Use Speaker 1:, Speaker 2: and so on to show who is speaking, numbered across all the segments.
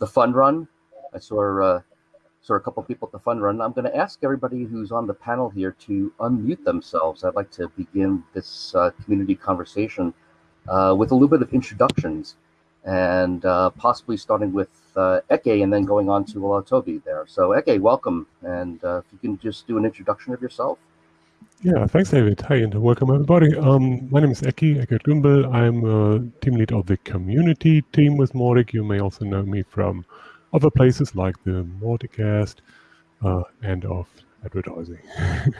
Speaker 1: the fun run. I saw uh, saw a couple people at the fun run. I'm going to ask everybody who's on the panel here to unmute themselves. I'd like to begin this uh, community conversation uh, with a little bit of introductions, and uh, possibly starting with uh, Eke and then going on to Toby there. So Eke, welcome, and uh, if you can just do an introduction of yourself.
Speaker 2: Yeah, thanks, David. Hi, and welcome everybody. Um, my name is Eki, Ekkehard Gümbel. I'm a team lead of the community team with Mautic. You may also know me from other places like the Mauticast uh, and of advertising.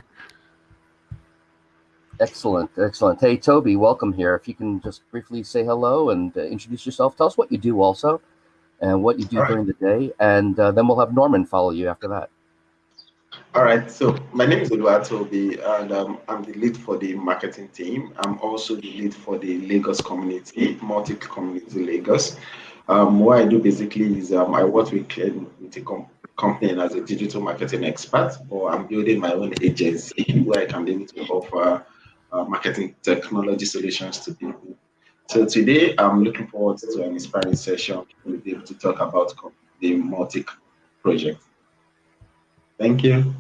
Speaker 1: excellent, excellent. Hey, Toby, welcome here. If you can just briefly say hello and uh, introduce yourself, tell us what you do also and what you do right. during the day, and uh, then we'll have Norman follow you after that.
Speaker 3: All right, so my name is Oluwatobi, and um, I'm the lead for the marketing team. I'm also the lead for the Lagos community, Mautic community Lagos. Um, what I do basically is um, I work with, with a com company as a digital marketing expert, or I'm building my own agency where I can be able to offer uh, marketing technology solutions to people. So today, I'm looking forward to an inspiring session. We'll be able to talk about the Mautic project. Thank you.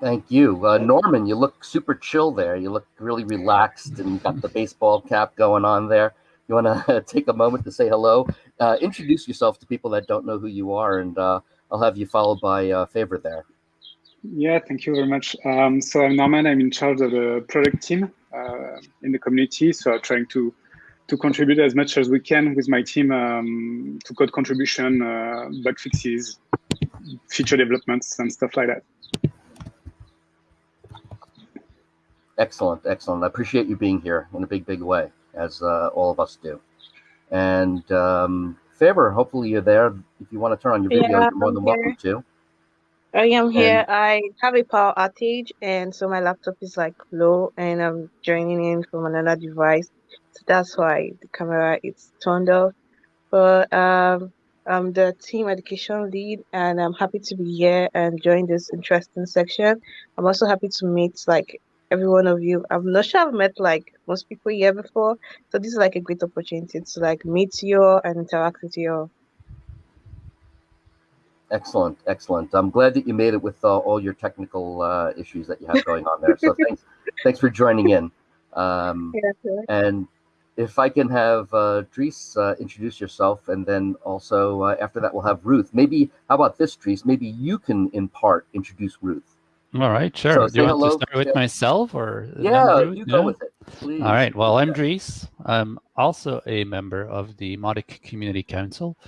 Speaker 1: Thank you. Uh, Norman, you look super chill there. You look really relaxed and got the baseball cap going on there. You want to take a moment to say hello? Uh, introduce yourself to people that don't know who you are, and uh, I'll have you followed by uh, Favor there.
Speaker 4: Yeah, thank you very much. Um, so I'm Norman. I'm in charge of the product team uh, in the community. So I'm trying to to contribute as much as we can with my team um, to code contribution, uh, bug fixes, feature developments and stuff like that.
Speaker 1: Excellent, excellent. I appreciate you being here in a big, big way, as uh, all of us do. And um, Favor, hopefully you're there. If you want to turn on your video, yeah, you're more I'm than here. welcome to.
Speaker 5: I am here. And, I have a power outage, and so my laptop is like low, and I'm joining in from another device. So that's why the camera is turned off. But um, I'm the team education lead, and I'm happy to be here and join this interesting section. I'm also happy to meet like every one of you. I'm not sure I've met like most people here before, so this is like a great opportunity to like meet you and interact with you.
Speaker 1: Excellent, excellent. I'm glad that you made it with uh, all your technical uh, issues that you have going on there. So thanks, thanks for joining in. Um, yeah, sure. And if I can have uh, Dries uh, introduce yourself, and then also uh, after that we'll have Ruth. Maybe how about this, Dries? Maybe you can in part introduce Ruth.
Speaker 6: All right, sure. So Do you want hello. to start with yeah. myself or?
Speaker 1: Yeah, you go with it. Please.
Speaker 6: All right. Well, I'm Dries. I'm also a member of the Mautic Community Council.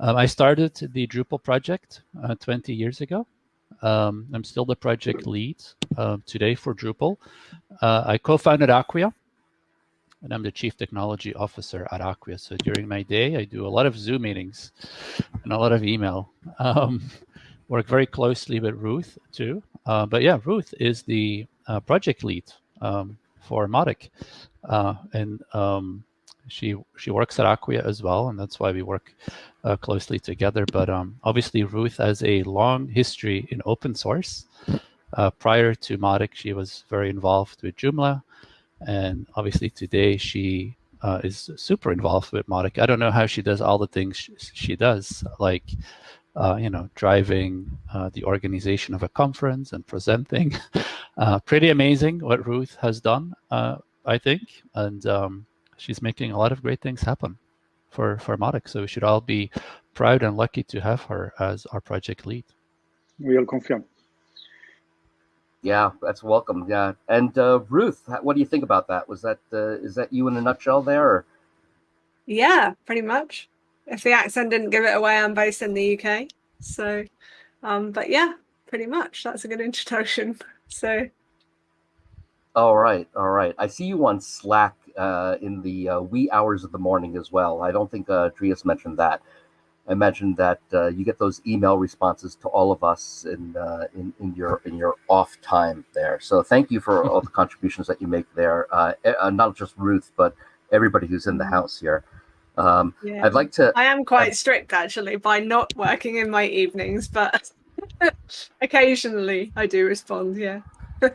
Speaker 6: Um, I started the Drupal project uh, 20 years ago. Um, I'm still the project lead uh, today for Drupal. Uh, I co-founded Acquia, and I'm the Chief Technology Officer at Acquia. So during my day, I do a lot of Zoom meetings and a lot of email. Um, work very closely with Ruth too. Uh, but yeah, Ruth is the uh, project lead um, for Mautic, Uh, and um, she she works at Acquia as well, and that's why we work uh, closely together. But um, obviously, Ruth has a long history in open source. Uh, prior to Mautic, she was very involved with Joomla, and obviously today she uh, is super involved with Mautic. I don't know how she does all the things she, she does, like uh, you know, driving uh, the organization of a conference and presenting. uh, pretty amazing what Ruth has done, uh, I think, and um, she's making a lot of great things happen for for Mautic. So we should all be proud and lucky to have her as our project lead.
Speaker 4: We all confirm.
Speaker 1: Yeah, that's welcome. Yeah, and uh, Ruth, what do you think about that? Was that uh, is that you in a nutshell there? Or?
Speaker 7: Yeah, pretty much. If the accent didn't give it away, I'm based in the UK. So, um, but yeah, pretty much. That's a good introduction. So.
Speaker 1: All right, all right. I see you on Slack uh, in the uh, wee hours of the morning as well. I don't think uh, Dries mentioned that. I imagine that uh, you get those email responses to all of us in, uh, in in your in your off time there. So thank you for all the contributions that you make there. Uh, uh, not just Ruth, but everybody who's in the mm-hmm. house here. Um, yeah. I'd like to.
Speaker 7: I am quite strict actually by not working in my evenings, but occasionally I do respond. Yeah.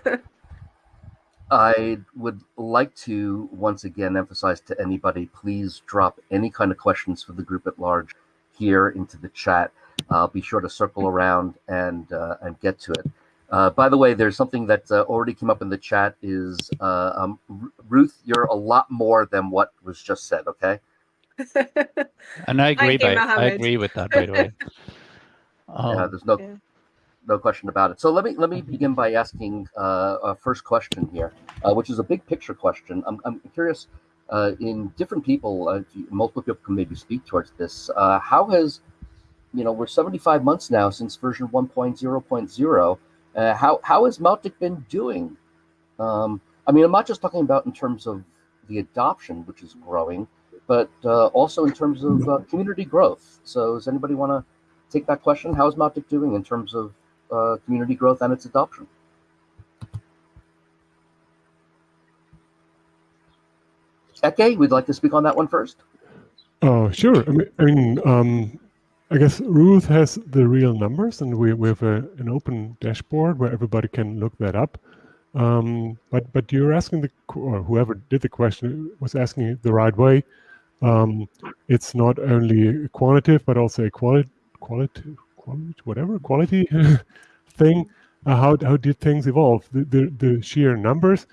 Speaker 1: I would like to once again emphasize to anybody, please drop any kind of questions for the group at large here into the chat. I'll be sure to circle around and uh, and get to it. Uh, by the way, there's something that uh, already came up in the chat. Is uh, um, Ruth, you're a lot more than what was just said. Okay.
Speaker 6: and I agree. By, I agree with that. By the way.
Speaker 1: Um, yeah, there's no yeah. no question about it. So let me let me begin by asking uh, a first question here, uh, which is a big picture question. I'm I'm curious. In different people, multiple people can maybe speak towards this. how has you know, we're 75 months now since version 1.0.0. Uh, how how has Mautic been doing? Um, I mean, I'm not just talking about in terms of the adoption, which is growing, but uh, also in terms of uh, community growth. So, does anybody want to take that question? How is Mautic doing in terms of uh, community growth and its adoption? Eke, we'd like to speak on that one first.
Speaker 2: Oh, sure. I mean, I mean um, I guess Ruth has the real numbers, and we, we have a, an open dashboard where everybody can look that up. Um, but but you're asking the or whoever did the question was asking it the right way. Um, it's not only quantitative but also a quality quality quality whatever quality thing. Uh, how how did things evolve? The the, the sheer numbers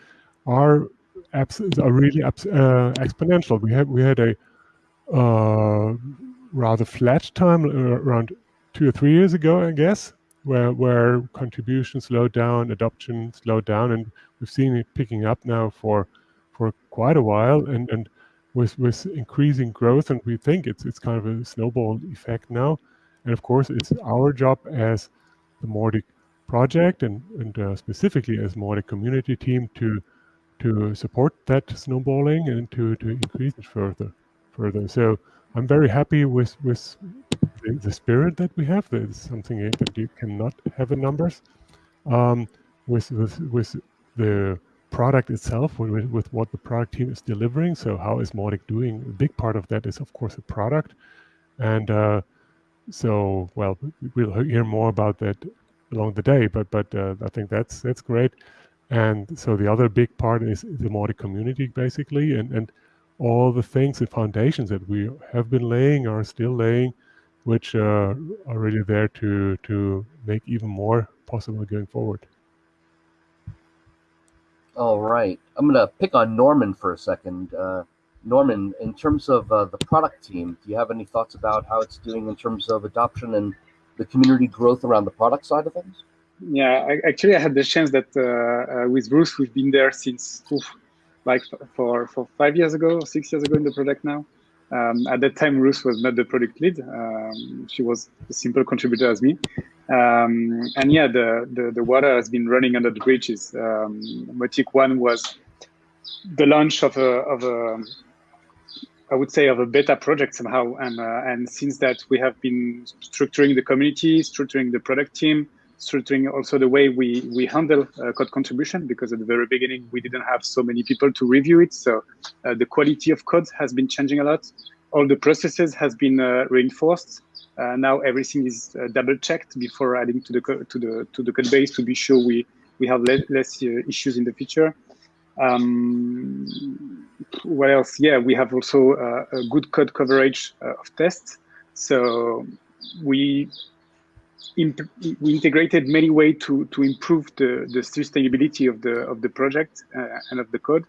Speaker 2: are are really uh, exponential. We had we had a uh, rather flat time uh, around two or three years ago, I guess, where where contribution slowed down, adoption slowed down, and we've seen it picking up now for for quite a while, and and with with increasing growth, and we think it's it's kind of a snowball effect now, and of course it's our job as the Mautic project and and uh, specifically as Mautic community team to to support that snowballing and to to increase it further further. So I'm very happy with with the, the spirit that we have. It's something that you cannot have in numbers. Um, with with with the product itself, with, with what the product team is delivering. So how is Mautic doing? A big part of that is, of course, the product. And uh, so, well, we'll hear more about that along the day. But but uh, I think that's that's great. And so the other big part is the Mautic community, basically, and and all the things and foundations that we have been laying are still laying, which uh, are really there to to make even more possible going forward.
Speaker 1: All right, I'm gonna pick on Norman for a second. Uh, Norman, in terms of uh, the product team, do you have any thoughts about how it's doing in terms of adoption and the community growth around the product side of things?
Speaker 4: Yeah, I, actually, I had the chance that uh, uh, with Bruce, we've been there since oof, like for for five years ago, six years ago in the project now. Um, at that time, Ruth was not the product lead. Um, she was a simple contributor as me. Um, and yeah, the, the, the water has been running under the bridges. Um, Mautic One was the launch of a, of a, I would say, of a beta project somehow. And, uh, and since that, we have been structuring the community, structuring the product team, structuring also the way we, we handle uh, code contribution because at the very beginning we didn't have so many people to review it. So uh, the quality of code has been changing a lot. All the processes has been uh, reinforced. Uh, now everything is uh, double checked before adding to the to the to the code base to be sure we we have le less uh, issues in the future. Um, what else? Yeah, we have also a good code coverage of tests. So we we integrated many ways to to improve the the sustainability of the of the project uh, and of the code.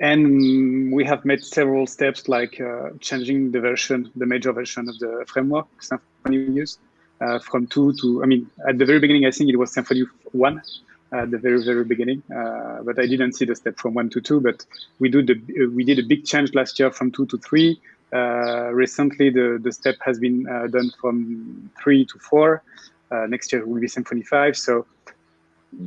Speaker 4: And we have made several steps like uh, changing the version, the major version of the framework Symfony uh, from two to, I mean, at the very beginning, I think it was Symfony one at the very, very beginning, uh, but I didn't see the step from one to two, but we, do the, we did a big change last year from two to three, uh, recently, the, the step has been uh, done from three to four. Uh, next year will be Symfony 5. So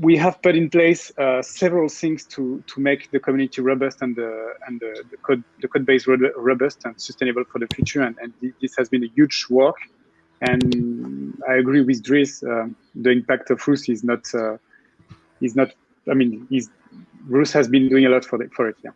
Speaker 4: we have put in place uh, several things to to make the community robust and the and the, the code the code base robust and sustainable for the future. And, and this has been a huge work. And I agree with Dries. Uh, the impact of Ruth is not uh, is not. I mean, Ruth has been doing a lot for the, for it. Yeah.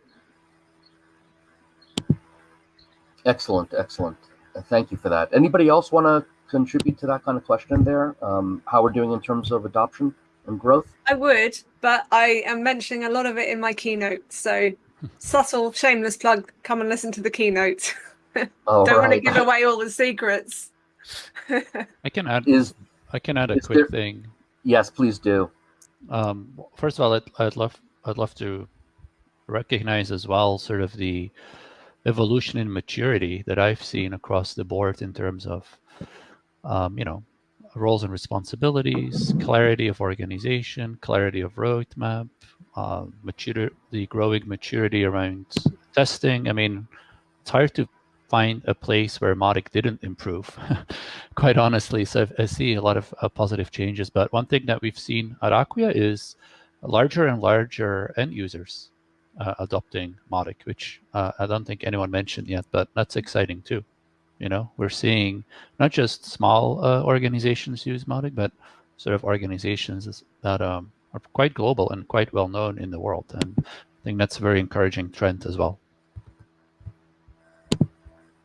Speaker 1: Excellent, excellent. Uh, thank you for that. Anybody else want to contribute to that kind of question there? Um, how we're doing in terms of adoption and growth?
Speaker 7: I would, but I am mentioning a lot of it in my keynote. So subtle, shameless plug. Come and listen to the keynote.
Speaker 1: All
Speaker 7: Don't want to give away all the secrets.
Speaker 6: I can add.
Speaker 1: Is
Speaker 6: I can add a quick
Speaker 1: there-
Speaker 6: thing.
Speaker 1: yes, please do.
Speaker 6: Um, first of all, I'd, I'd love I'd love to recognize as well sort of the evolution and maturity that I've seen across the board in terms of um, you know roles and responsibilities, clarity of organization, clarity of roadmap, uh, mature the growing maturity around testing. I mean, it's hard to find a place where Mautic didn't improve, quite honestly. So I see a lot of uh, positive changes. But one thing that we've seen at Acquia is larger and larger end users uh, adopting Mautic, which uh, I don't think anyone mentioned yet, but that's exciting too. You know, we're seeing not just small uh, organizations use Mautic, but sort of organizations that um, are quite global and quite well known in the world. And I think that's a very encouraging trend as well.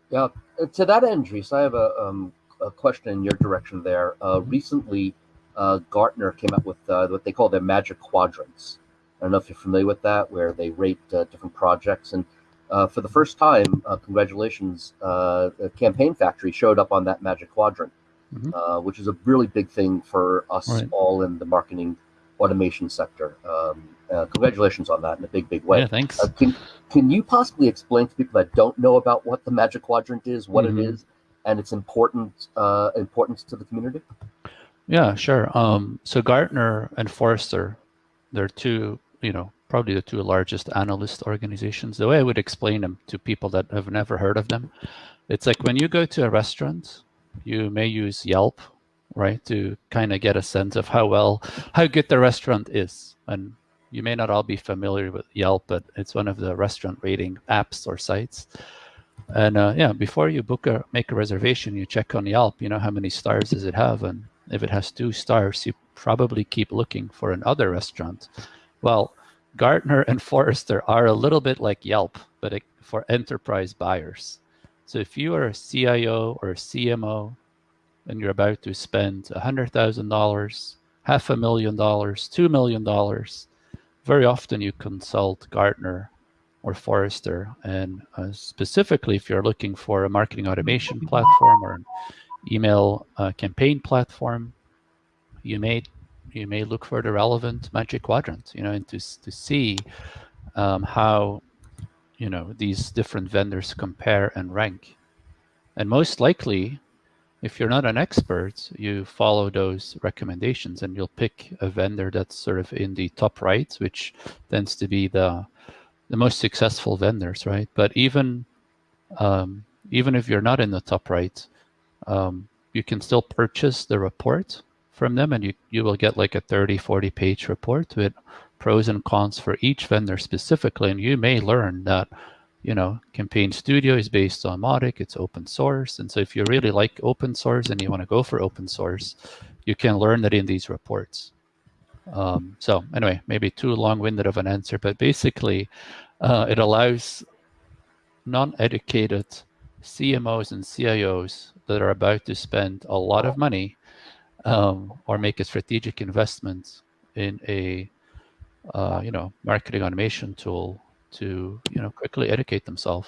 Speaker 1: Yeah. uh, To that end, Dries, I have a, um, a question in your direction there. Uh, recently, uh, Gartner came out with what they call their Magic Quadrants. I don't know if you're familiar with that, where they rate uh, different projects. And uh, for the first time, uh, congratulations, uh, Campaign Factory showed up on that Magic Quadrant,
Speaker 6: Mhm.
Speaker 1: uh, which is a really big thing for us
Speaker 6: Right.
Speaker 1: all in the marketing automation sector. Um, uh, congratulations on that in a big, big way.
Speaker 6: Yeah, thanks.
Speaker 1: Uh, can can you possibly explain to people that don't know about what the Magic Quadrant is, what
Speaker 6: Mhm.
Speaker 1: it is, and its important uh, importance to the community?
Speaker 6: Yeah, sure. Um, so Gartner and Forrester, they're two, you know, probably the two largest analyst organizations. The way I would explain them to people that have never heard of them, it's like when you go to a restaurant, you may use Yelp, right, to kind of get a sense of how well, how good the restaurant is. And you may not all be familiar with Yelp, but it's one of the restaurant rating apps or sites. And uh, yeah, before you book a make a reservation, you check on Yelp. You know how many stars does it have, and if it has two stars, you probably keep looking for another restaurant. Well, Gartner and Forrester are a little bit like Yelp, but for enterprise buyers. So if you are a CIO or a CMO and you're about to spend $100,000, half a million dollars, $2 million, very often you consult Gartner or Forrester. And uh, specifically, if you're looking for a marketing automation platform or an email uh, campaign platform, you may you may look for the relevant magic quadrant, you know, and to to see um, how you know these different vendors compare and rank. And most likely, if you're not an expert, you follow those recommendations and you'll pick a vendor that's sort of in the top right, which tends to be the the most successful vendors, right? But even um, even if you're not in the top right, um, you can still purchase the report from them and you, you will get like a 30, 40 page report with pros and cons for each vendor specifically. And you may learn that, you know, Campaign Studio is based on Mautic, it's open source. And so if you really like open source and you want to go for open source, you can learn that in these reports. Um, so anyway, maybe too long-winded of an answer, but basically uh, it allows non-educated CMOs and CIOs that are about to spend a lot of money um, or make a strategic investment in a uh, you know marketing automation tool to you know quickly educate themselves.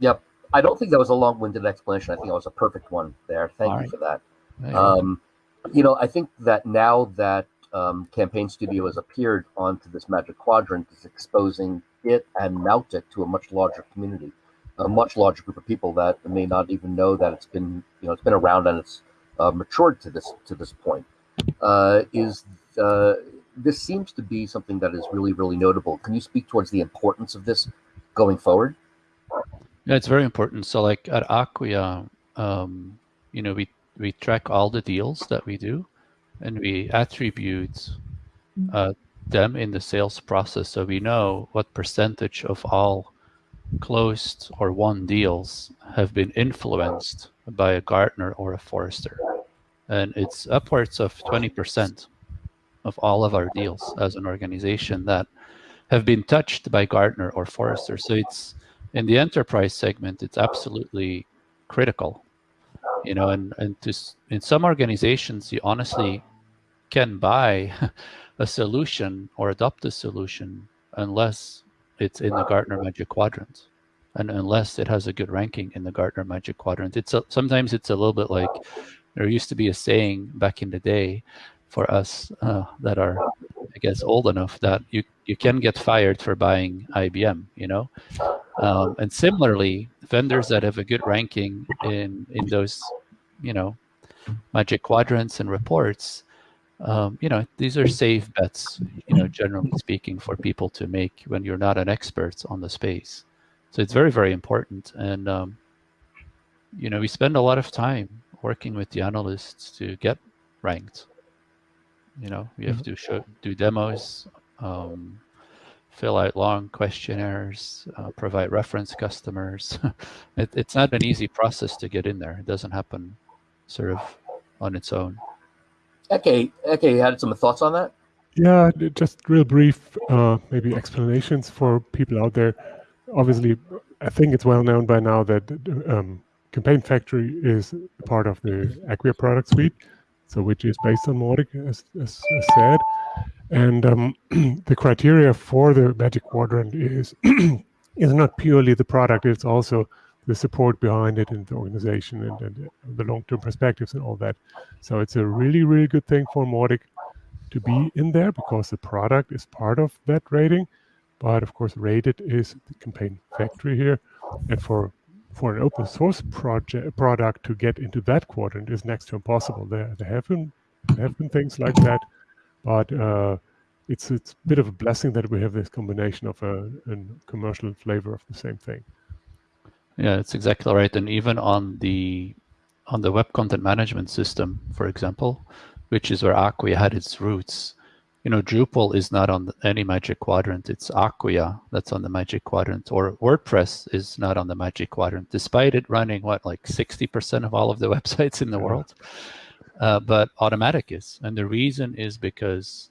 Speaker 1: Yep. I don't think that was a long-winded explanation. I think that was a perfect one there. Thank
Speaker 6: All
Speaker 1: you
Speaker 6: right.
Speaker 1: for that. Um, you know, I think that now that um, Campaign Studio has appeared onto this Magic Quadrant, is exposing it and Mautic to a much larger community, a much larger group of people that may not even know that it's been, you know, it's been around and it's uh, matured to this to this point. Uh, is uh, this seems to be something that is really, really notable. Can you speak towards the importance of this going forward?
Speaker 6: Yeah, it's very important. So like at Acquia, um, you know, we, we track all the deals that we do and we attribute uh, them in the sales process. So we know what percentage of all closed or won deals have been influenced by a Gartner or a Forrester. And it's upwards of 20% of all of our deals as an organization that have been touched by Gartner or Forrester. So it's in the enterprise segment, it's absolutely critical. You know, and, and to, in some organizations, you honestly can buy a solution or adopt a solution unless it's in the Gartner Magic Quadrant. And unless it has a good ranking in the Gartner Magic Quadrant. It's a, sometimes it's a little bit like there used to be a saying back in the day for us uh, that are, I guess, old enough that you you can get fired for buying IBM, you know. Um, and similarly, vendors that have a good ranking in in those, you know, Magic Quadrants and reports, um, you know, these are safe bets, you know, generally speaking, for people to make when you're not an expert on the space. So it's very, very important. And, um, you know, we spend a lot of time working with the analysts to get ranked. You know, we have to show, do demos, um, fill out long questionnaires, uh, provide reference customers. it, it's not an easy process to get in there. It doesn't happen sort of on its own.
Speaker 1: Okay, okay, you had some thoughts on that?
Speaker 2: Yeah, just real brief, uh, maybe explanations for people out there. Obviously, I think it's well known by now that um, Campaign Factory is part of the Acquia product suite, so which is based on Mautic, as, as, as said. And um, the criteria for the Magic Quadrant is is not purely the product; it's also the support behind it and the organization and, and the long-term perspectives and all that. So it's a really, really good thing for Mautic to be in there because the product is part of that rating. But of course, rated is the campaign factory here. And for for an open source project product to get into that quadrant is next to impossible. There, there have been there have been things like that, but uh, it's it's a bit of a blessing that we have this combination of a, a commercial flavor of the same thing.
Speaker 6: Yeah, it's exactly right. And even on the on the web content management system, for example, which is where Acquia had its roots, you know, Drupal is not on any Magic Quadrant. It's Acquia that's on the Magic Quadrant, or WordPress is not on the Magic Quadrant, despite it running what like sixty percent of all of the websites in the world. Uh, but Automattic is, and the reason is because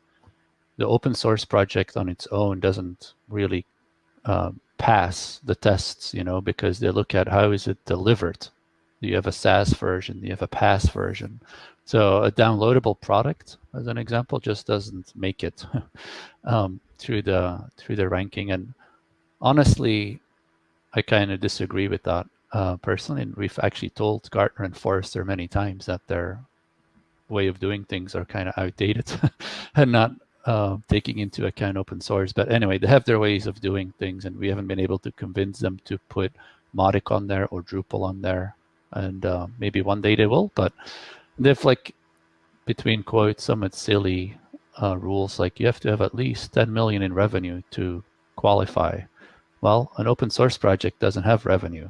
Speaker 6: the open source project on its own doesn't really um, pass the tests, you know, because they look at how is it delivered. You have a SaaS version, you have a PaaS version. So a downloadable product, as an example, just doesn't make it um, through the through the ranking. And honestly, I kind of disagree with that uh, personally. And we've actually told Gartner and Forrester many times that their way of doing things are kind of outdated and not uh, taking into account open source. But anyway, they have their ways of doing things, and we haven't been able to convince them to put Mautic on there or Drupal on there. And uh, maybe one day they will, but they've like, between quotes, somewhat silly uh, rules like you have to have at least 10 million in revenue to qualify. Well, an open source project doesn't have revenue.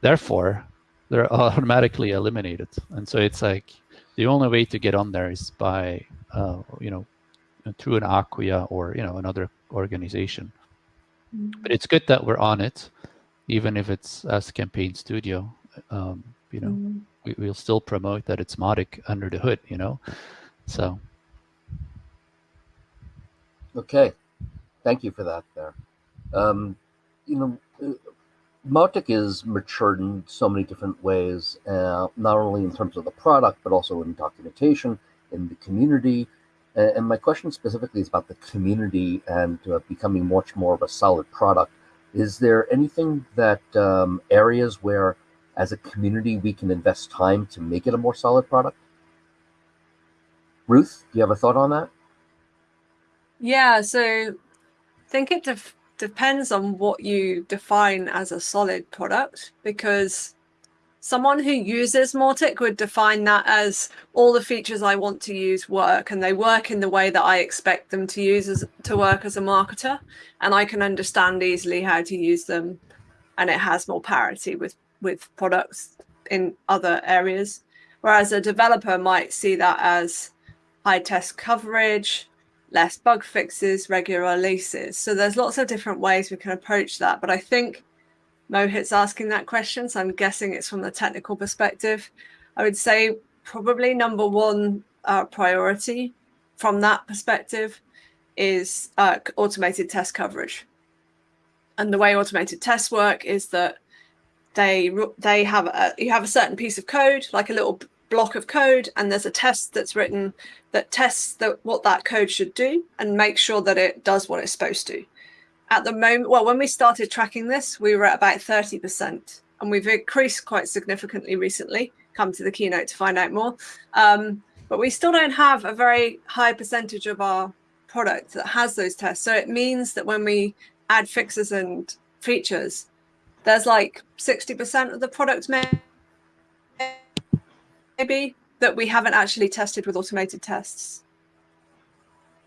Speaker 6: Therefore, they're automatically eliminated. And so it's like the only way to get on there is by, uh, you know, through an Acquia or you know another organization. Mm-hmm. But it's good that we're on it, even if it's as Campaign Studio. Um, you know, mm-hmm. we, we'll still promote that it's Mautic under the hood. You know, so.
Speaker 1: Okay, thank you for that. There, um, you know, uh, Mautic is matured in so many different ways, uh, not only in terms of the product, but also in documentation, in the community, and my question specifically is about the community and uh, becoming much more of a solid product. Is there anything that um, areas where, as a community, we can invest time to make it a more solid product? Ruth, do you have a thought on that?
Speaker 7: Yeah, so I think it depends on what you define as a solid product because someone who uses Mautic would define that as all the features I want to use work and they work in the way that I expect them to use as, to work as a marketer and I can understand easily how to use them and it has more parity with with products in other areas whereas a developer might see that as high test coverage less bug fixes regular releases so there's lots of different ways we can approach that but I think Mohit's asking that question, so I'm guessing it's from the technical perspective. I would say probably number one uh, priority from that perspective is uh, automated test coverage. And the way automated tests work is that they they have a, you have a certain piece of code, like a little block of code, and there's a test that's written that tests that what that code should do and make sure that it does what it's supposed to. at the moment, well, when we started tracking this, we were at about 30%, and we've increased quite significantly recently. Come to the keynote to find out more. Um, but we still don't have a very high percentage of our product that has those tests. So it means that when we add fixes and features, there's like 60% of the product maybe that we haven't actually tested with automated tests.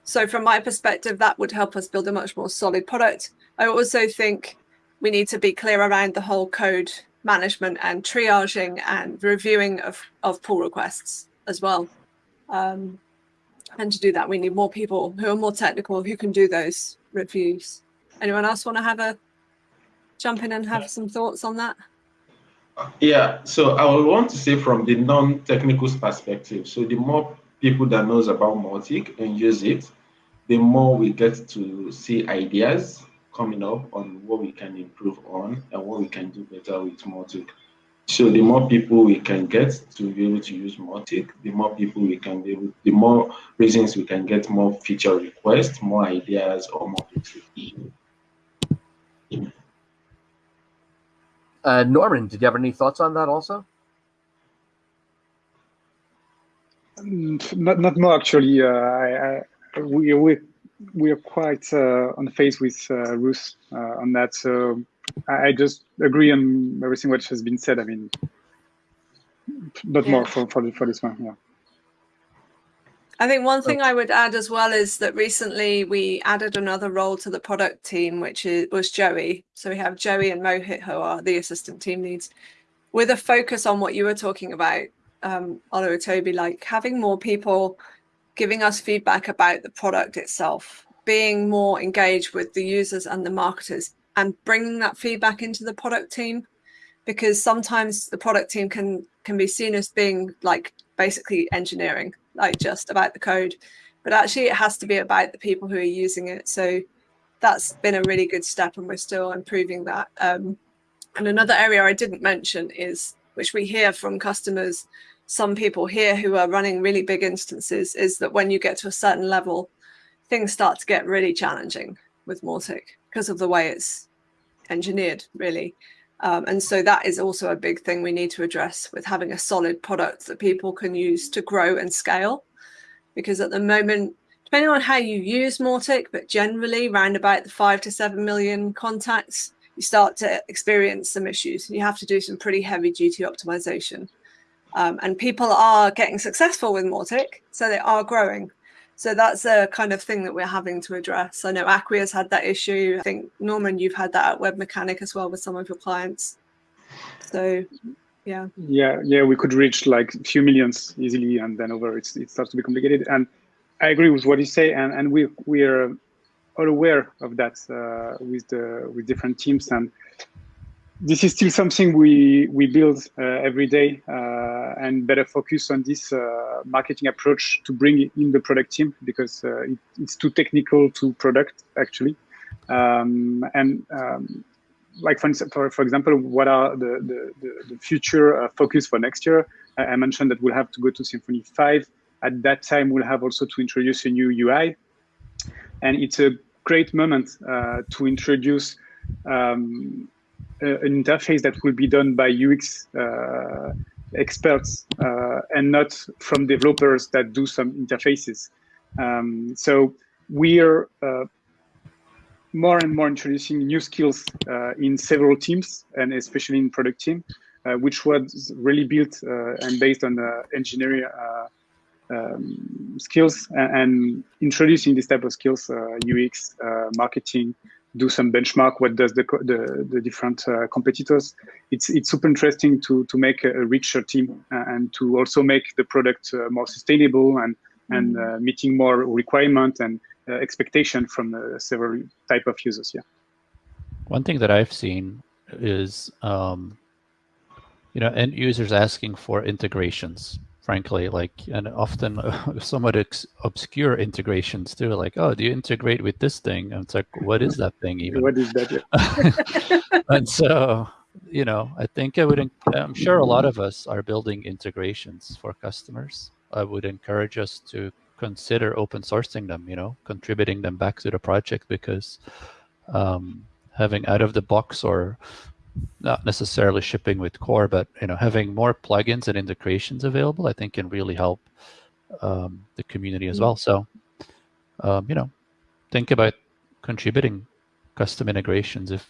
Speaker 7: So from my perspective, that would help us build a much more solid product. I also think we need to be clear around the whole code management and triaging and reviewing of, of pull requests as well. Um, and to do that, we need more people who are more technical, who can do those reviews. Anyone else want to have a jump in and have some thoughts on that?
Speaker 3: Yeah, so I would want to say from the non-technical perspective, so the more people that knows about Mautic and use it, the more we get to see ideas coming up on what we can improve on and what we can do better with Mautic. So the more people we can get to be able to use Mautic, the more people we can be able, the more reasons we can get more feature requests, more ideas, or more features.
Speaker 1: Uh, Norman, did you have any thoughts on that also?
Speaker 4: Not, not more actually. Uh, I, I, we, we, we are quite uh, on the phase with uh, Ruth uh, on that. So I just agree on everything which has been said. I mean, not yeah. more for, for, for this one. Yeah.
Speaker 7: I think one thing I would add as well is that recently we added another role to the product team, which is, was Joey. So we have Joey and Mohit, who are the assistant team leads, with a focus on what you were talking about, um, Olu Toby, like having more people giving us feedback about the product itself, being more engaged with the users and the marketers, and bringing that feedback into the product team, because sometimes the product team can can be seen as being like basically engineering like just about the code, but actually it has to be about the people who are using it. So that's been a really good step and we're still improving that. Um, and another area I didn't mention is, which we hear from customers, some people here who are running really big instances, is that when you get to a certain level, things start to get really challenging with Mautic because of the way it's engineered, really. Um, and so that is also a big thing we need to address with having a solid product that people can use to grow and scale. Because at the moment, depending on how you use Mautic, but generally around about the five to seven million contacts, you start to experience some issues. You have to do some pretty heavy duty optimization. Um, and people are getting successful with Mautic, so they are growing. So that's a kind of thing that we're having to address. I know Acquia's had that issue. I think Norman, you've had that at Webmecanik as well with some of your clients. So yeah.
Speaker 4: Yeah, yeah, we could reach like a few millions easily, and then over it starts to be complicated. And I agree with what you say, and and we we are all aware of that uh, with the with different teams and this is still something we we build uh, every day uh, and better focus on this uh, marketing approach to bring in the product team because uh, it, it's too technical to product actually. Um, and um, like for, for, for example what are the the, the, future uh, focus for next year? I, I mentioned that we'll have to go to Symfony 5 at that time we'll have also to introduce a new UI and it's a great moment uh, to introduce um, uh, an interface that will be done by UX uh, experts uh, and not from developers that do some interfaces. Um, so we're more and more introducing new skills uh, in several teams and especially in product team, uh, which was really built uh, and based on engineering um, skills and, and, introducing this type of skills, UX, marketing, do some benchmark what does the the, the different uh, competitors. It's it's super interesting to to make a, richer team uh, and to also make the product uh, more sustainable and and mm-hmm. uh, meeting more requirement and uh, expectation from uh, several type of users yeah.
Speaker 6: One thing that i've seen is um, you know end users asking for integrations frankly like and often somewhat obscure integrations too like oh do you integrate with this thing? And it's like what is that thing even?
Speaker 4: What is that?
Speaker 6: And so you know i think i would i'm sure a lot of us are building integrations for customers. I would encourage us to consider open sourcing them you know contributing them back to the project because um, having out of the box or not necessarily shipping with core, but you know having more plugins and integrations available, I think can really help um, the community as well. So um, you know, think about contributing custom integrations if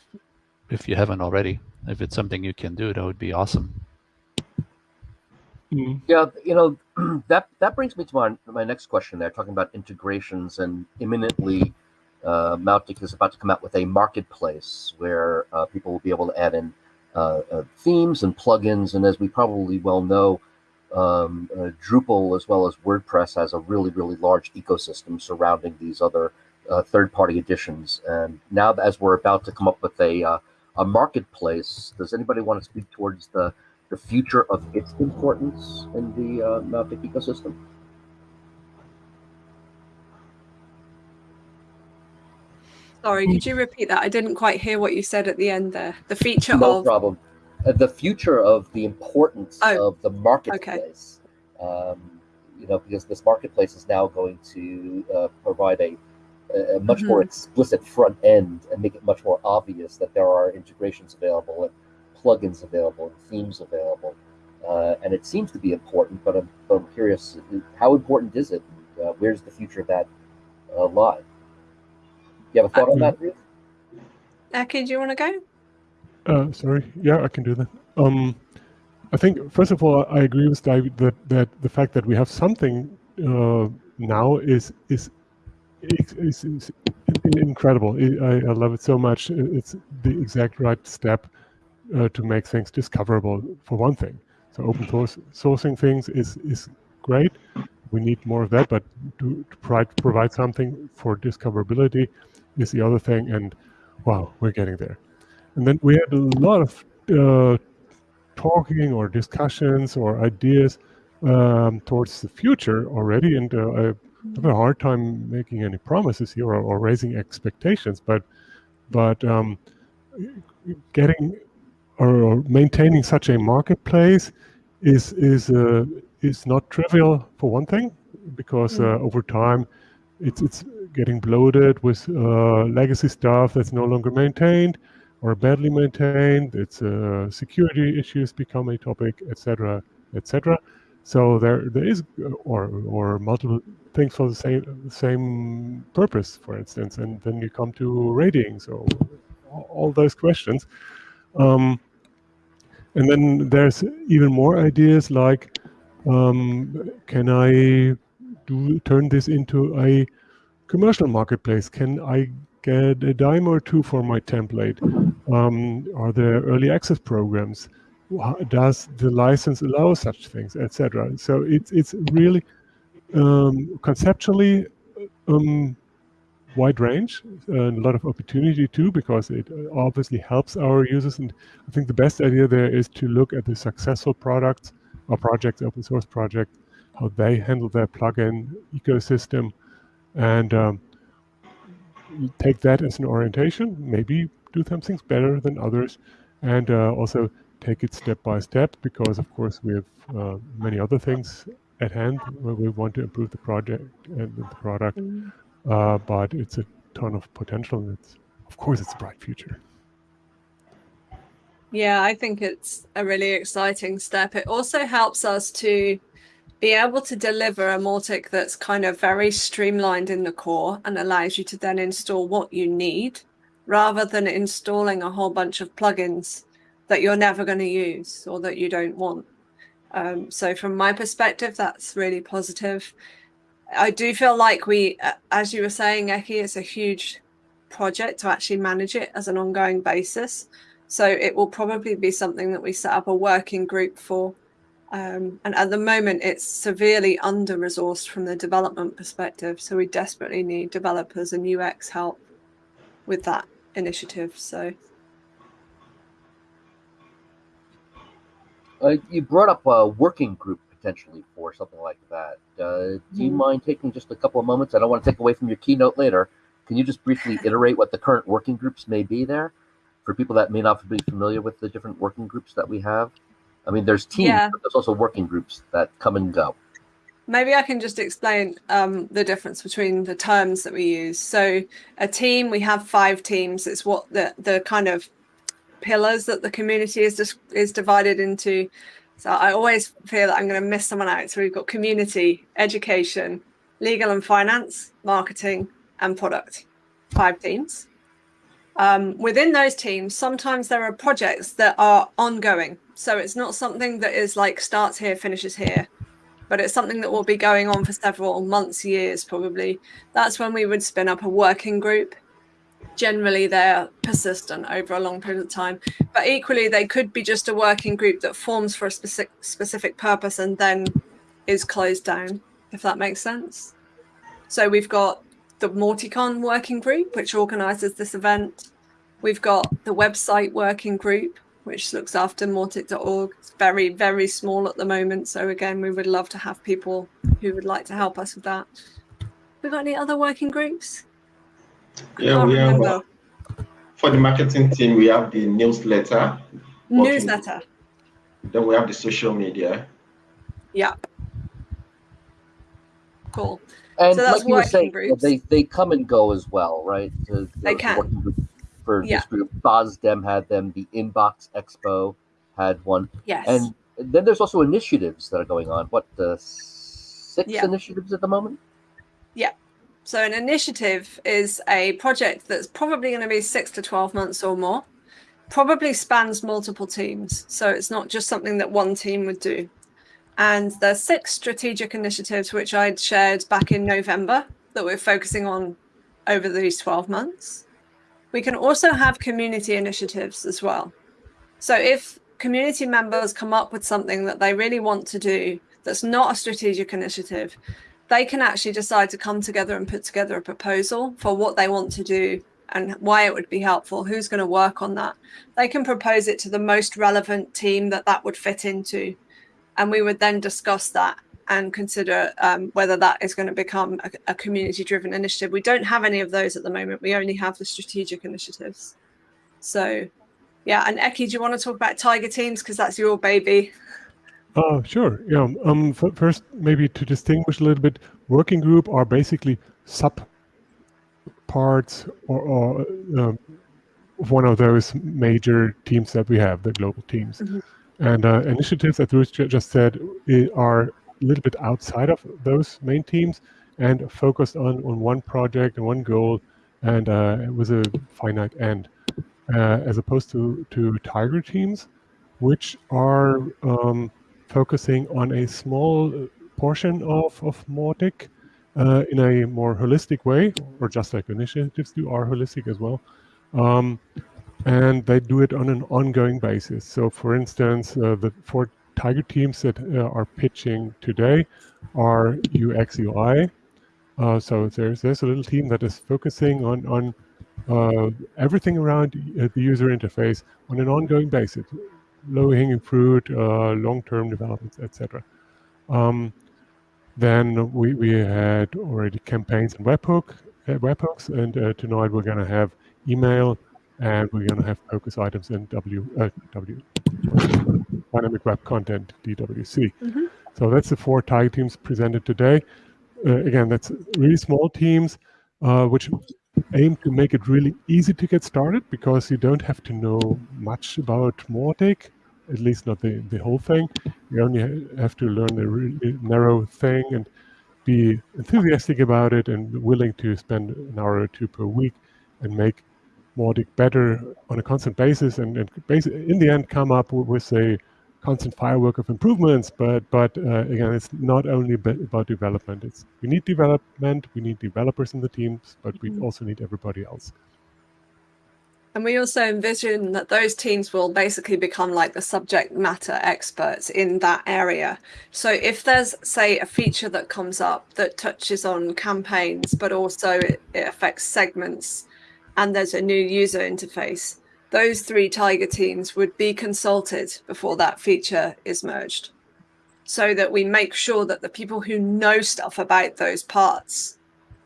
Speaker 6: if you haven't already. If it's something you can do, that would be awesome.
Speaker 2: Mm.
Speaker 1: Yeah, you know, that that brings me to my my next question. There, talking about integrations and imminently, uh, Mautic is about to come out with a marketplace where uh, people will be able to add in uh, uh, themes and plugins. And as we probably well know, um, uh, Drupal as well as WordPress has a really really large ecosystem surrounding these other uh, third-party editions. And now, as we're about to come up with a a marketplace, does anybody want to speak towards the the future of its importance in the Mautic ecosystem?
Speaker 7: Sorry, could you repeat that? I didn't quite hear what you said at the end there. The feature
Speaker 1: No
Speaker 7: of
Speaker 1: problem. Uh, the future of the importance
Speaker 7: Oh,
Speaker 1: of the marketplace. Um, you know, because this marketplace is now going to uh, provide a, a much more
Speaker 7: Mm-hmm.
Speaker 1: explicit front end and make it much more obvious that there are integrations available and plugins available and themes available. Uh, and it seems to be important, but I'm, but I'm curious how important is it? Uh, where's the future of that uh, lie? You have a thought on that, Ruth?
Speaker 7: Eki, do you want to go?
Speaker 2: Uh, sorry. Yeah, I can do that. Um, I think first of all, I agree with David that that the fact that we have something uh, now is is is, is, is incredible. I, I love it so much. It's the exact right step uh, to make things discoverable. For one thing, so open source sourcing things is is great. We need more of that, but to, to provide provide something for discoverability is the other thing. And wow, we're getting there. And then we had a lot of uh, talking or discussions or ideas um, towards the future already. And uh, I have a hard time making any promises here or, or raising expectations. But but um, getting or, or maintaining such a marketplace is is uh, is not trivial for one thing because uh, over time it's it's getting bloated with uh, legacy stuff that's no longer maintained or badly maintained. It's uh, security issues become a topic, etc., etc. So there there is uh, or or multiple things for the same same purpose, for instance, and then you come to ratings or all- those questions. Um, and then there's even more ideas like, um, can I do turn this into a commercial marketplace? Can I get a dime or two for my template? Um, are there early access programs? Does the license allow such things, etc.? So it's it's really um, conceptually um, wide range and a lot of opportunity too because it uh, obviously helps our users and i think the best idea there is to look at the successful products or projects open source projects how they handle their plugin ecosystem and um, take that as an orientation maybe do some things better than others and uh, also take it step by step because of course we have uh, many other things at hand where we want to improve the project and the product uh, but it's a ton of potential. And it's, of course, it's a bright future.
Speaker 7: Yeah, I think it's a really exciting step. It also helps us to be able to deliver a Mautic that's kind of very streamlined in the core and allows you to then install what you need rather than installing a whole bunch of plugins that you're never going to use or that you don't want. Um, so, from my perspective, that's really positive. I do feel like we, as you were saying, Eki, it's a huge project to actually manage it as an ongoing basis. So it will probably be something that we set up a working group for. Um, and at the moment, it's severely under resourced from the development perspective. So we desperately need developers and UX help with that initiative. So
Speaker 1: Uh, you brought up a working group potentially for something like that. Uh, do you
Speaker 7: Mhm.
Speaker 1: mind taking just a couple of moments? I don't want to take away from your keynote later. Can you just briefly iterate what the current working groups may be there for people that may not be familiar with the different working groups that we have? I mean, there's teams,
Speaker 7: Yeah.
Speaker 1: but there's also working groups that come and go.
Speaker 7: maybe I can just explain um, the difference between the terms that we use. So a team, we have five teams. It's what the the kind of pillars that the community is is divided into. So I always feel that I'm going to miss someone out. So we've got community, education, legal and finance, marketing, and product. Five teams. Um, within those teams, sometimes there are projects that are ongoing. So it's not something that is like starts here, finishes here but it's something that will be going on for several months, years probably. That's when we would spin up a working group. Generally, they're persistent over a long period of time, but equally, they could be just a working group that forms for a specific specific purpose and then is closed down, if that makes sense. So we've got the Mauticon working group, which organises this event. We've got the website working group, which looks after Mautic.org. It's very, very small at the moment. So again, we would love to have people who would like to help us with that. We got any other working groups?
Speaker 3: Yeah, we have uh, for the marketing team, we have the newsletter.
Speaker 7: Newsletter.
Speaker 3: Then we have the social media.
Speaker 7: Yeah. Cool.
Speaker 1: And so like you were saying, groups. they they come and go as well, right?
Speaker 7: they can
Speaker 1: for yeah. this group. FOSDEM had them. The Inbox Expo had one.
Speaker 7: Yes.
Speaker 1: And then there's also initiatives that are going on. What the six yeah. initiatives at the moment?
Speaker 7: Yeah. So an initiative is a project that's probably going to be six to twelve months or more. Probably spans multiple teams, so it's not just something that one team would do. And there's six strategic initiatives which I'd shared back in November that we're focusing on over these 12 months. We can also have community initiatives as well. So if community members come up with something that they really want to do that's not a strategic initiative, they can actually decide to come together and put together a proposal for what they want to do and why it would be helpful, who's going to work on that. They can propose it to the most relevant team that that would fit into. And we would then discuss that and consider um, whether that is going to become a, a community driven initiative. We don't have any of those at the moment. We only have the strategic initiatives. So, yeah. And Eki, do you want to talk about Tiger Teams? Because that's your baby.
Speaker 2: Oh, uh, sure. Yeah. Um, first, maybe to distinguish a little bit, working group are basically sub parts or, or uh, one of those major teams that we have, the global teams. Mm -hmm. And uh, initiatives, as Ruth just said, are a little bit outside of those main teams and focused on, on one project and one goal and uh, with a finite end, uh, as opposed to, to Tiger teams, which are um, focusing on a small portion of, of Mautic uh, in a more holistic way, or just like initiatives do are holistic as well. Um, and they do it on an ongoing basis. So for instance, uh, the four Tiger teams that uh, are pitching today are UX UI. Uh, so there's there's a little team that is focusing on on uh, everything around the user interface on an ongoing basis, low hanging fruit, long term developments, etc. Um, then we, we had already campaigns and webhook, uh, webhooks, and uh, tonight we're going to have email and we're going to have focus items in W, uh, W dynamic web content, DWC. Mm -hmm. So that's the four Tiger teams presented today. Uh, again, that's really small teams, uh, which aim to make it really easy to get started because you don't have to know much about Mautic, at least not the, the whole thing. You only have to learn a really narrow thing and be enthusiastic about it and willing to spend an hour or two per week and make Mautic better on a constant basis and, and in the end come up with a constant firework of improvements. But but uh, again, it's not only about development. It's we need development, we need developers in the teams, but we mm-hmm. also need everybody else.
Speaker 7: And we also envision that those teams will basically become like the subject matter experts in that area. So if there's, say, a feature that comes up that touches on campaigns, but also it, it affects segments and there's a new user interface, those three Tiger teams would be consulted before that feature is merged so that we make sure that the people who know stuff about those parts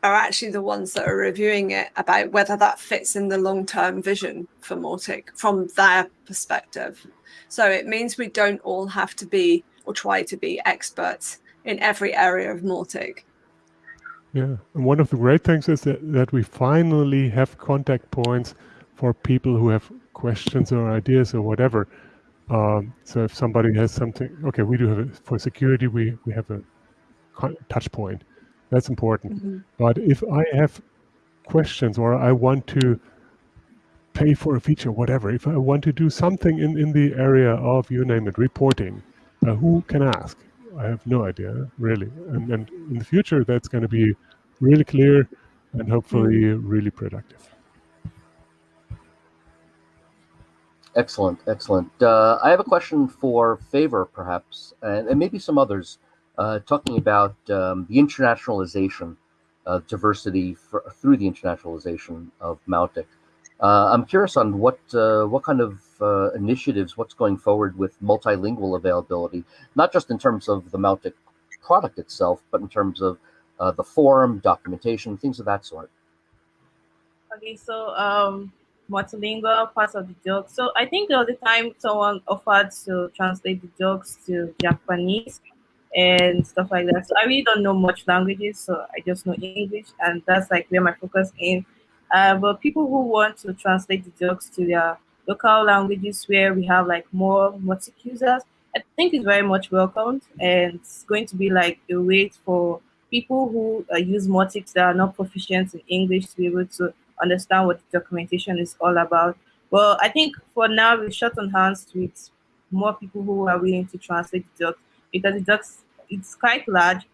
Speaker 7: are actually the ones that are reviewing it about whether that fits in the long-term vision for Mautic from their perspective. So it means we don't all have to be or try to be experts in every area of Mautic.
Speaker 2: Yeah, and one of the great things is that, that we finally have contact points for people who have questions or ideas or whatever. Um, so if somebody has something, okay, we do have it for security. We we have a touch point. That's important. Mm -hmm. But if I have questions or I want to pay for a feature, whatever, if I want to do something in, in the area of, you name it, reporting, uh, who can ask? I have no idea, really. And, and in the future, that's going to be really clear and hopefully really productive.
Speaker 1: Excellent, excellent. Uh, I have a question for Favor, perhaps, and, and maybe some others, uh, talking about um, the internationalization of diversity for, through the internationalization of Mautic. Uh, I'm curious on what uh, what kind of uh, initiatives, what's going forward with multilingual availability, not just in terms of the Mautic product itself, but in terms of the forum, documentation, things of that sort.
Speaker 8: Okay, so um, multilingual parts of the joke. So I think there was a time someone offered to translate the jokes to Japanese and stuff like that. So I really don't know much languages, so I just know English, and that's like where my focus in uh, but people who want to translate the docs to their local languages where we have like more Mautic users, I think is very much welcomed and it's going to be like a way for people who uh, use Mautics that are not proficient in English to be able to understand what the documentation is all about. Well, I think for now we're short on hands with more people who are willing to translate the docs because the docs it's quite large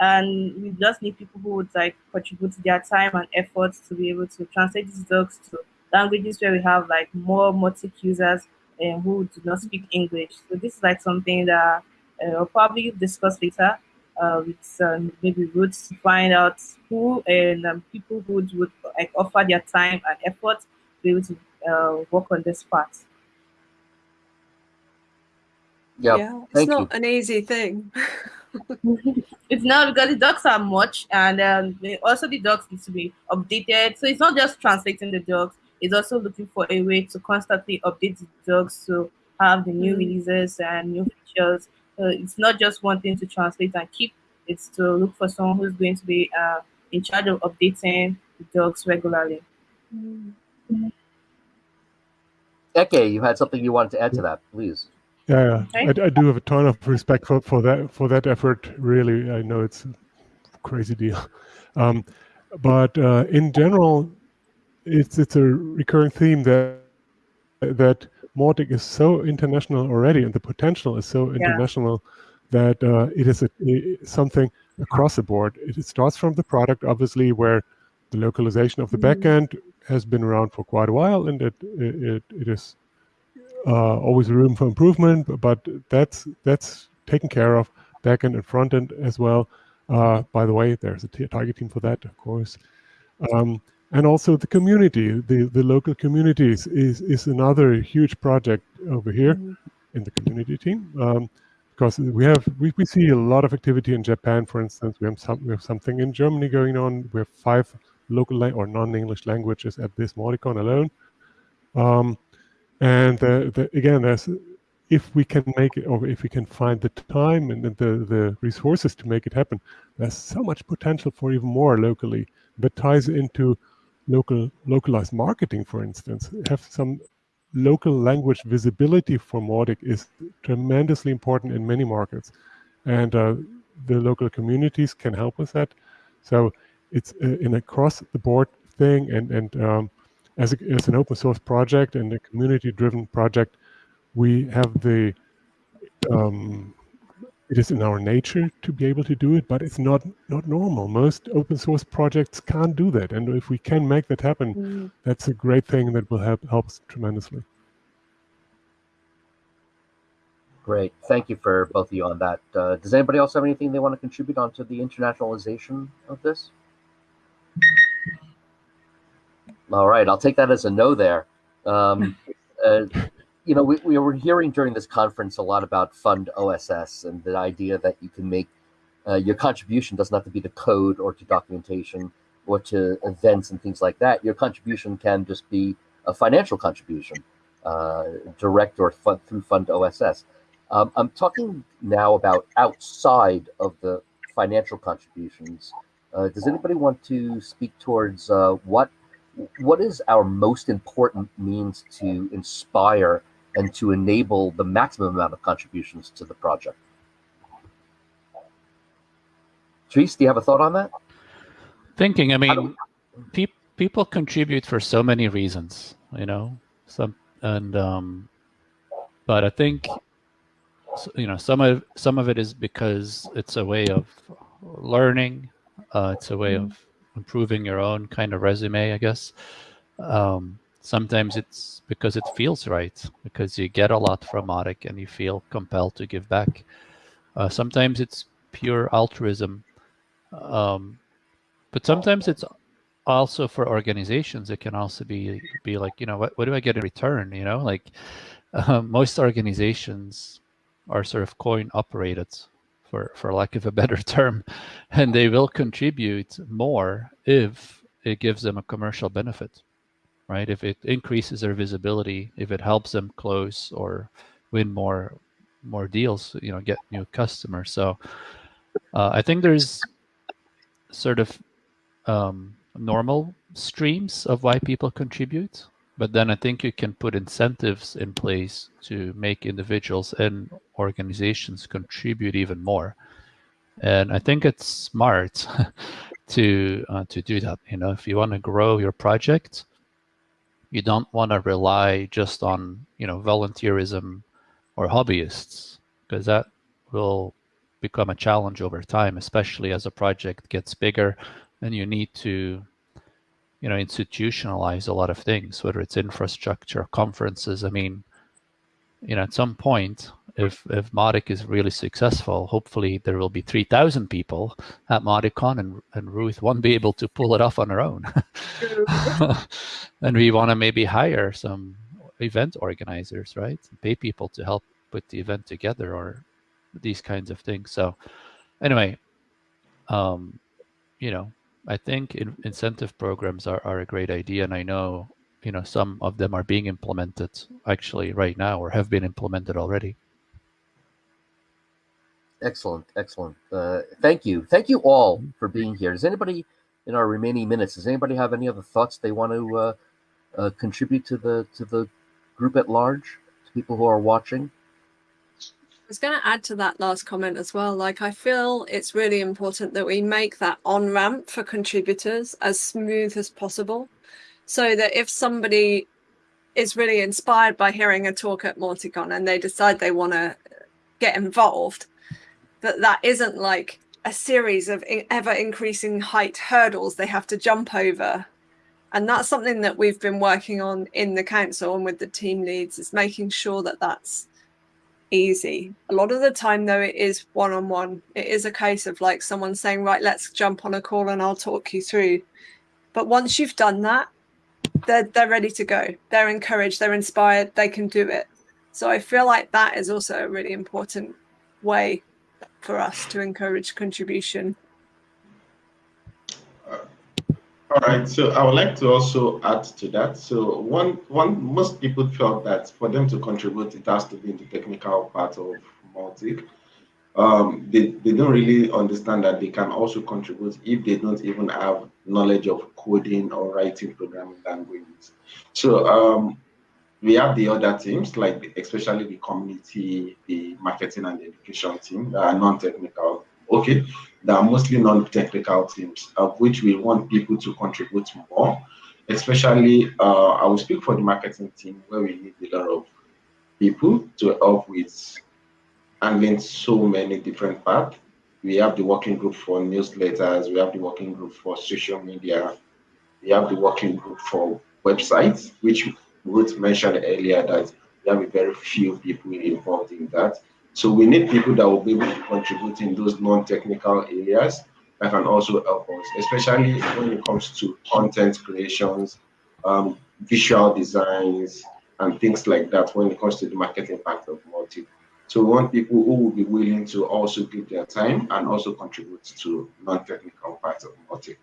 Speaker 8: and we just need people who would like contribute their time and efforts to be able to translate these docs to languages where we have like more Mautic users and who do not speak English. So this is like something that uh, will probably discuss later uh, with um, maybe Ruth to find out who and um, people who would, would like offer their time and effort to be able to uh, work on this part.
Speaker 1: Yep. Yeah,
Speaker 7: it's Thank not you. an easy thing.
Speaker 8: it's not because the docs are much, and um, also the docs need to be updated. So it's not just translating the docs; it's also looking for a way to constantly update the docs to have the new mm. releases and new features. So it's not just one thing to translate and keep; it's to look for someone who's going to be uh, in charge of updating the docs regularly. Mm.
Speaker 1: Eke, you had something you wanted to add to that, please.
Speaker 2: Yeah, yeah. I, I, do have a ton of respect for, for that for that effort. Really, I know it's a crazy deal, um, but uh, in general, it's it's a recurring theme that that Mautic is so international already, and the potential is so international yeah. that uh, it is a, a, something across the board. It, starts from the product, obviously, where the localization of the mm. backend has been around for quite a while, and it it, it is uh, always room for improvement, but that's that's taken care of backend and front end as well. Uh, by the way, there's a Tiger team for that, of course. Um, and also the community, the, the local communities is, is another huge project over here in the community team. Um, because we have we, we see a lot of activity in Japan, for instance. We have some we have something in Germany going on. We have five local or non-English languages at this Mauticon alone. Um, and the, again, there's, if we can make it, or if we can find the time and the, the resources to make it happen, there's so much potential for even more locally. That ties into local localized marketing, for instance. Have some local language visibility for Mautic is tremendously important in many markets. And uh, the local communities can help with that. So it's uh, an across-the-board thing, and, and um, as, a, as an open source project and a community driven project, we have the, um, it is in our nature to be able to do it, but it's not, not normal. Most open source projects can't do that. And if we can make that happen, mm. that's a great thing that will help, help us tremendously.
Speaker 1: Great. Thank you for both of you on that. Uh, does anybody else have anything they want to contribute onto the internationalization of this? All right, I'll take that as a no there. Um, uh, you know, we, we were hearing during this conference a lot about Fund OSS and the idea that you can make uh, your contribution doesn't have to be to code or to documentation or to events and things like that. Your contribution can just be a financial contribution, uh, direct or fund, through Fund OSS. Um, I'm talking now about outside of the financial contributions. Uh, does anybody want to speak towards uh, what what is our most important means to inspire and to enable the maximum amount of contributions to the project? Therese, do you have a thought on that?
Speaker 6: Thinking, I mean, pe people contribute for so many reasons, you know, some and um, but I think you know some of some of it is because it's a way of learning. Uh, it's a way of improving your own kind of resume, I guess. Um, sometimes it's because it feels right, because you get a lot from Mautic and you feel compelled to give back. Uh, sometimes it's pure altruism. Um, but sometimes it's also for organizations. It can also be be like, you know, what, what do I get in return? You know, like uh, most organizations are sort of coin operated for, for lack of a better term, and they will contribute more if it gives them a commercial benefit, right? If it increases their visibility, if it helps them close or win more more deals, you know, get new customers. So uh, I think there's sort of um, normal streams of why people contribute, but then I think you can put incentives in place to make individuals and organizations contribute even more. And I think it's smart to uh, to do that. You know, if you want to grow your project, you don't want to rely just on you know volunteerism or hobbyists because that will become a challenge over time, especially as a project gets bigger and you need to you know, institutionalize a lot of things, whether it's infrastructure, conferences. I mean, you know, at some point, if if Mautic is really successful, hopefully there will be 3,000 people at Mauticon and, and Ruth won't be able to pull it off on her own. and we want to maybe hire some event organizers, right? Pay people to help put the event together or these kinds of things. So anyway, um, you know, I think in, incentive programs are, are a great idea, and I know you know some of them are being implemented actually right now or have been implemented already.
Speaker 1: Excellent, excellent. Uh, thank you, thank you all for being here. Does anybody in our remaining minutes? Does anybody have any other thoughts they want to uh, uh, contribute to the to the group at large? To people who are watching.
Speaker 7: I was going to add to that last comment as well. Like, I feel it's really important that we make that on ramp for contributors as smooth as possible so that if somebody is really inspired by hearing a talk at Mauticon and they decide they want to get involved, that that isn't like a series of ever increasing height hurdles they have to jump over. And that's something that we've been working on in the council and with the team leads is making sure that that's easy. A lot of the time, though, it is one on one. It is a case of like someone saying, right, let's jump on a call and I'll talk you through. But once you've done that, they're, they're ready to go. They're encouraged, they're inspired, they can do it. So I feel like that is also a really important way for us to encourage contribution.
Speaker 3: All right, so I would like to also add to that. So one, one, most people felt that for them to contribute, it has to be in the technical part of Mautic. Um, they, they don't really understand that they can also contribute if they don't even have knowledge of coding or writing programming languages. So um, we have the other teams, like especially the community, the marketing and the education team that are non-technical. Okay, that are mostly non-technical teams, of which we want people to contribute more. Especially, uh, I will speak for the marketing team where we need a lot of people to help with handling so many different parts. We have the working group for newsletters, we have the working group for social media, we have the working group for websites, which Ruth mentioned earlier that we have a very few people involved in that. So we need people that will be able to contribute in those non-technical areas that can also help us, especially when it comes to content creations, um, visual designs, and things like that when it comes to the marketing part of Mautic. So we want people who will be willing to also give their time and also contribute to non-technical parts of Mautic.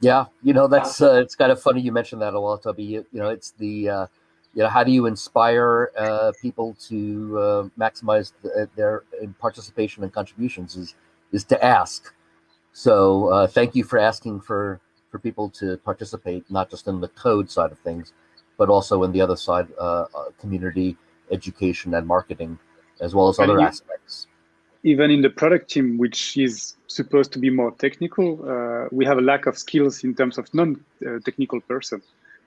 Speaker 1: Yeah, you know that's uh, it's kind of funny you mentioned that a lot, Toby. You, you know, it's the uh, you know, how do you inspire uh, people to uh, maximize the, their participation and contributions? Is is to ask. So uh, thank you for asking for for people to participate, not just in the code side of things, but also in the other side, uh, uh, community education and marketing, as well as other aspects.
Speaker 4: Even in the product team, which is supposed to be more technical, uh, we have a lack of skills in terms of non-technical person.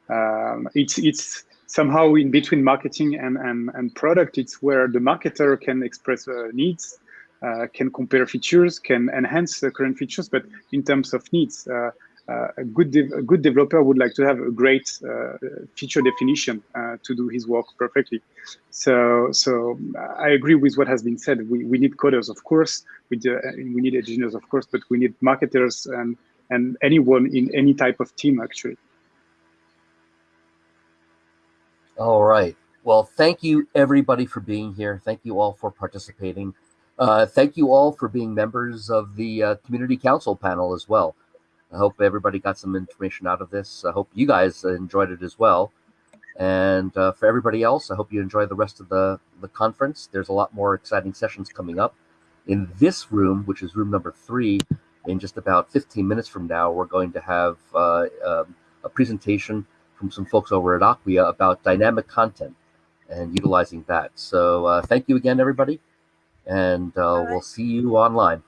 Speaker 4: Um, it's it's somehow in between marketing and, and, and product, it's where the marketer can express uh, needs, uh, can compare features, can enhance the current features, but in terms of needs, uh, uh a good a good developer would like to have a great uh, feature definition uh, to do his work perfectly. So so I agree with what has been said. We, we need coders, of course. We do, we need engineers, of course, but we need marketers and and anyone in any type of team actually.
Speaker 1: All right. Well, thank you everybody for being here. Thank you all for participating. Uh, thank you all for being members of the uh, community council panel as well. I hope everybody got some information out of this. I hope you guys enjoyed it as well. And uh, for everybody else, I hope you enjoy the rest of the, the conference. There's a lot more exciting sessions coming up. In this room, which is room number three, in just about 15 minutes from now, we're going to have uh, um, a presentation from some folks over at Acquia about dynamic content and utilizing that. So uh, thank you again, everybody, and uh, we'll see you online.